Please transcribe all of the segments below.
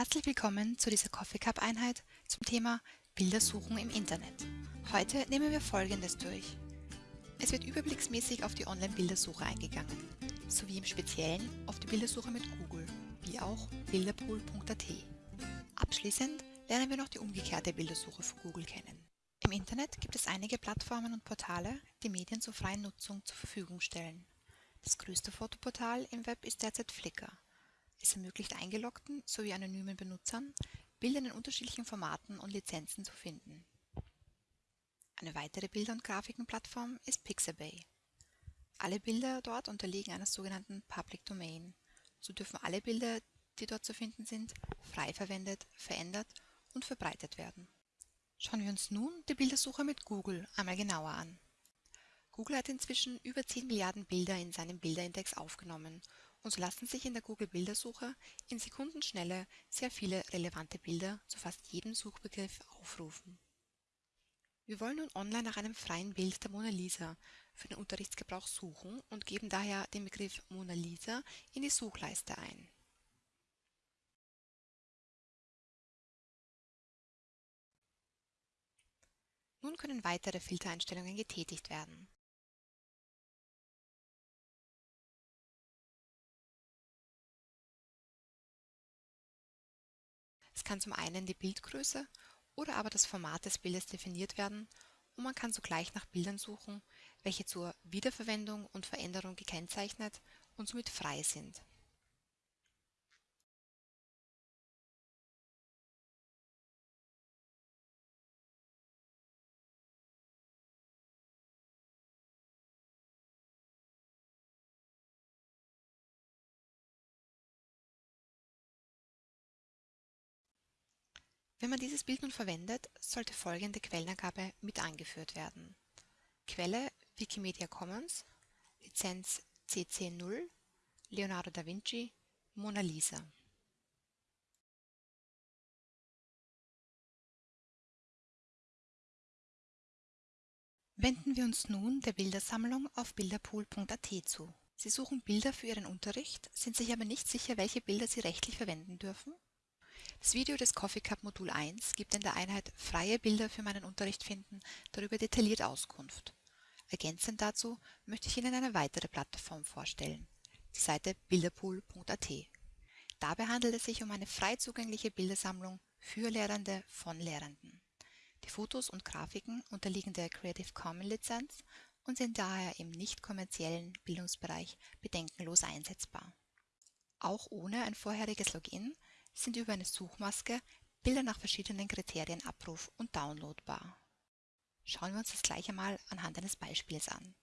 Herzlich willkommen zu dieser Coffee Cup Einheit zum Thema Bildersuchen im Internet. Heute nehmen wir folgendes durch. Es wird überblicksmäßig auf die Online-Bildersuche eingegangen, sowie im Speziellen auf die Bildersuche mit Google, wie auch bilderpool.at. Abschließend lernen wir noch die umgekehrte Bildersuche für Google kennen. Im Internet gibt es einige Plattformen und Portale, die Medien zur freien Nutzung zur Verfügung stellen. Das größte Fotoportal im Web ist derzeit Flickr. Es ermöglicht eingeloggten sowie anonymen Benutzern, Bilder in unterschiedlichen Formaten und Lizenzen zu finden. Eine weitere Bilder- und Grafikenplattform ist Pixabay. Alle Bilder dort unterliegen einer sogenannten Public Domain. So dürfen alle Bilder, die dort zu finden sind, frei verwendet, verändert und verbreitet werden. Schauen wir uns nun die Bildersuche mit Google einmal genauer an. Google hat inzwischen über 10 Milliarden Bilder in seinem Bilderindex aufgenommen und so lassen sich in der Google-Bildersuche in Sekundenschnelle sehr viele relevante Bilder zu fast jedem Suchbegriff aufrufen. Wir wollen nun online nach einem freien Bild der Mona Lisa für den Unterrichtsgebrauch suchen und geben daher den Begriff Mona Lisa in die Suchleiste ein. Nun können weitere Filtereinstellungen getätigt werden. Es kann zum einen die Bildgröße oder aber das Format des Bildes definiert werden und man kann sogleich nach Bildern suchen, welche zur Wiederverwendung und Veränderung gekennzeichnet und somit frei sind. Wenn man dieses Bild nun verwendet, sollte folgende Quellenangabe mit angeführt werden. Quelle Wikimedia Commons, Lizenz CC 0, Leonardo da Vinci, Mona Lisa. Wenden wir uns nun der Bildersammlung auf bilderpool.at zu. Sie suchen Bilder für Ihren Unterricht, sind sich aber nicht sicher, welche Bilder Sie rechtlich verwenden dürfen das Video des Coffee Cup Modul 1 gibt in der Einheit Freie Bilder für meinen Unterricht finden darüber detailliert Auskunft. Ergänzend dazu möchte ich Ihnen eine weitere Plattform vorstellen, die Seite bilderpool.at. Dabei handelt es sich um eine frei zugängliche Bildersammlung für Lehrende von Lehrenden. Die Fotos und Grafiken unterliegen der Creative Commons Lizenz und sind daher im nicht kommerziellen Bildungsbereich bedenkenlos einsetzbar. Auch ohne ein vorheriges Login sind über eine Suchmaske Bilder nach verschiedenen Kriterien abruf- und downloadbar. Schauen wir uns das gleich einmal anhand eines Beispiels an.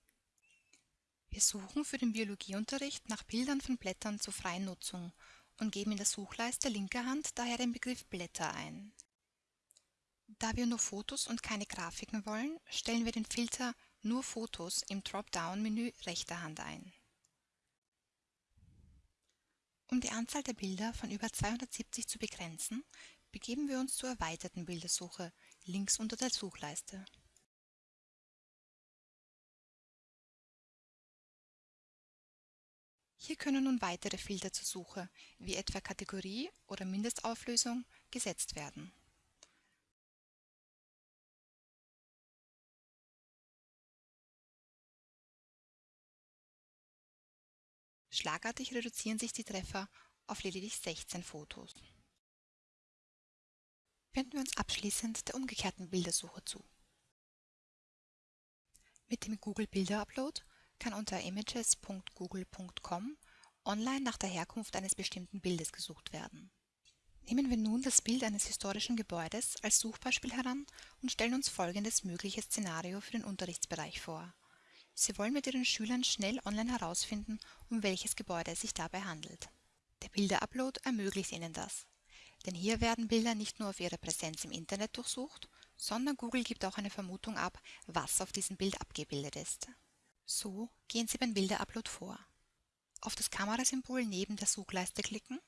Wir suchen für den Biologieunterricht nach Bildern von Blättern zur freien Nutzung und geben in der Suchleiste linker Hand daher den Begriff Blätter ein. Da wir nur Fotos und keine Grafiken wollen, stellen wir den Filter Nur Fotos im Dropdown-Menü rechter Hand ein. Um die Anzahl der Bilder von über 270 zu begrenzen, begeben wir uns zur erweiterten Bildersuche links unter der Suchleiste. Hier können nun weitere Filter zur Suche, wie etwa Kategorie oder Mindestauflösung, gesetzt werden. Schlagartig reduzieren sich die Treffer auf lediglich 16 Fotos. Wenden wir uns abschließend der umgekehrten Bildersuche zu. Mit dem Google Bilder Upload kann unter images.google.com online nach der Herkunft eines bestimmten Bildes gesucht werden. Nehmen wir nun das Bild eines historischen Gebäudes als Suchbeispiel heran und stellen uns folgendes mögliches Szenario für den Unterrichtsbereich vor. Sie wollen mit Ihren Schülern schnell online herausfinden, um welches Gebäude es sich dabei handelt. Der Bilderupload ermöglicht Ihnen das. Denn hier werden Bilder nicht nur auf ihre Präsenz im Internet durchsucht, sondern Google gibt auch eine Vermutung ab, was auf diesem Bild abgebildet ist. So gehen Sie beim Bilderupload vor. Auf das Kamerasymbol neben der Suchleiste klicken,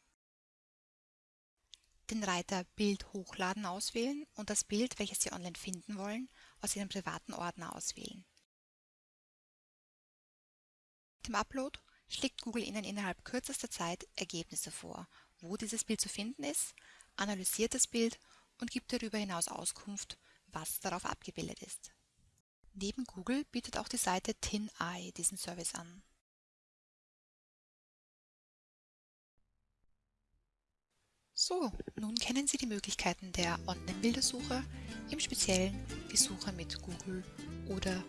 den Reiter Bild hochladen auswählen und das Bild, welches Sie online finden wollen, aus Ihrem privaten Ordner auswählen dem Upload schlägt Google Ihnen innerhalb kürzester Zeit Ergebnisse vor, wo dieses Bild zu finden ist, analysiert das Bild und gibt darüber hinaus Auskunft, was darauf abgebildet ist. Neben Google bietet auch die Seite TinEye diesen Service an. So, nun kennen Sie die Möglichkeiten der Online-Bildersuche, im Speziellen die Suche mit Google oder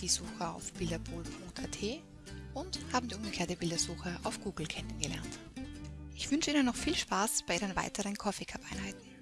die Suche auf bilderpool.at und haben die umgekehrte Bildersuche auf Google kennengelernt. Ich wünsche Ihnen noch viel Spaß bei Ihren weiteren Coffee Cup Einheiten.